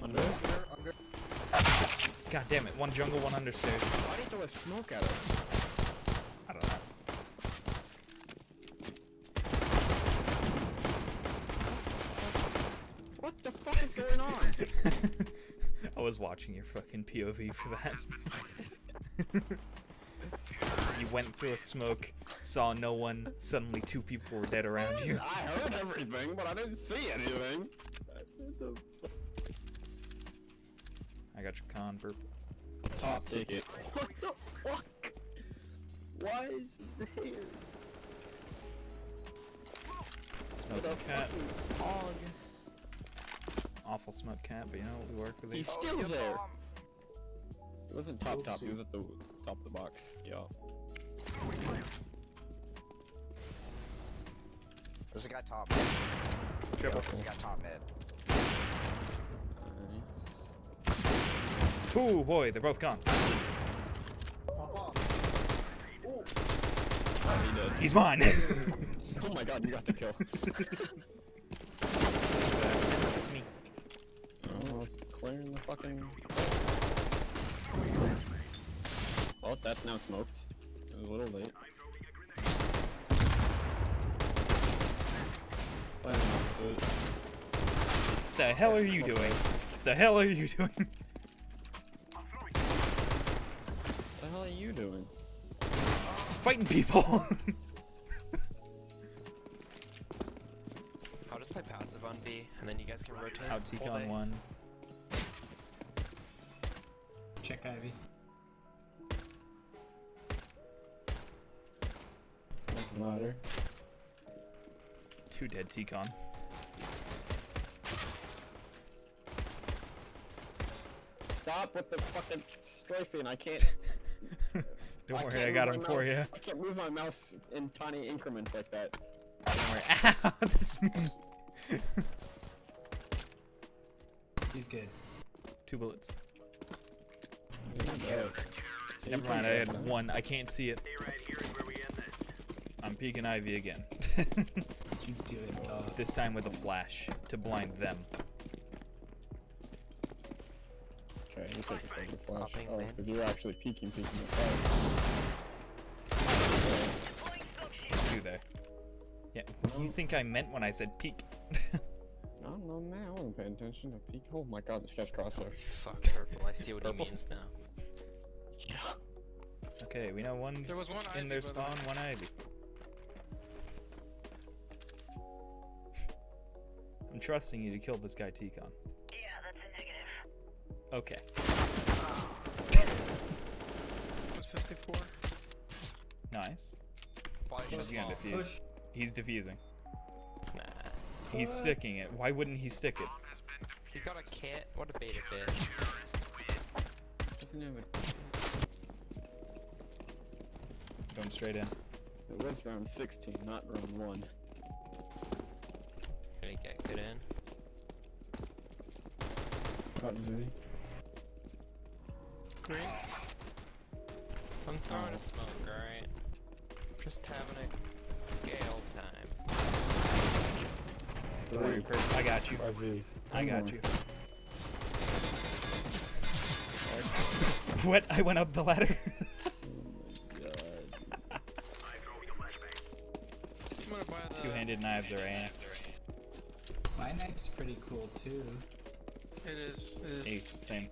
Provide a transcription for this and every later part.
Under? Under, under. God damn it, one jungle, one understairs. Why do you throw a smoke at us? I don't know. What the fuck is going on? I was watching your fucking POV for that. you went through a smoke, saw no one, suddenly two people were dead around you. I heard everything, but I didn't see anything. I got your con purple. Top ticket. What the fuck? Why is it there? Smoke What a cat. fucking hog. Awful smoke cat, but you know what? We work with He's these. still there. It wasn't top top, he was at the top of the box. Yeah. There's a guy top. Triple. There's a guy top mid. Ooh boy, they're both gone. Oh, he. He's mine! Oh my god, you got the kill. it's me. oh, clearing the fucking. Well, that's now smoked. It was a little late. Plan opposite. The hell are you doing? The hell are you doing? hell are you doing? Fighting people! I'll just play passive on B, and then you guys can rotate. Out full Ticon one. Check Ivy. Ladder. Two dead Ticon. Stop with the fucking strafing. I can't. Don't I worry, can't I got move him my for mouse- you. I can't move my mouse in tiny increments like that. Don't worry. Ow, that's me. He's good. Two bullets. Yeah. Never mind, I had one. I can't see it. I'm peeking Ivy again. What you doing, dog? this time with a flash to blind them. You take it from the flash. Popping Oh, man. because you're actually peeking, peeking the flash. Two there. Yeah, what do you think I meant when I said peek? I don't know, man. I wasn't paying attention to peek. Oh my god, this guy's crosshair. Fuck purple. I see what he means now. okay, we know one's There was one in Ivy, their by spawn, one Ivy. I'm trusting you to kill this guy Ticon. Okay. What's 54? Nice. Flash He's is gonna small. defuse. He's defusing. Nah. He's sticking it. Why wouldn't he stick it? He's got a kit. What a beta bitch. Doesn't have a... Going straight in. It was round 16, not round 1. Gonna get good in. Got Z. Green. I'm throwing a smoke, alright? Just having a gale time. Don't worry, Kurt. I got you. RV. I got you. what? I went up the ladder. I'm gonna buy the. Two-handed knives are ass. My knife's pretty cool too. It is. It is. Hey, same.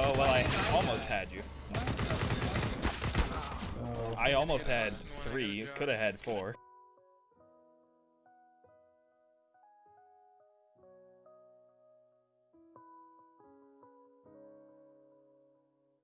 Oh well, I almost had you. I almost had three. Could have had four.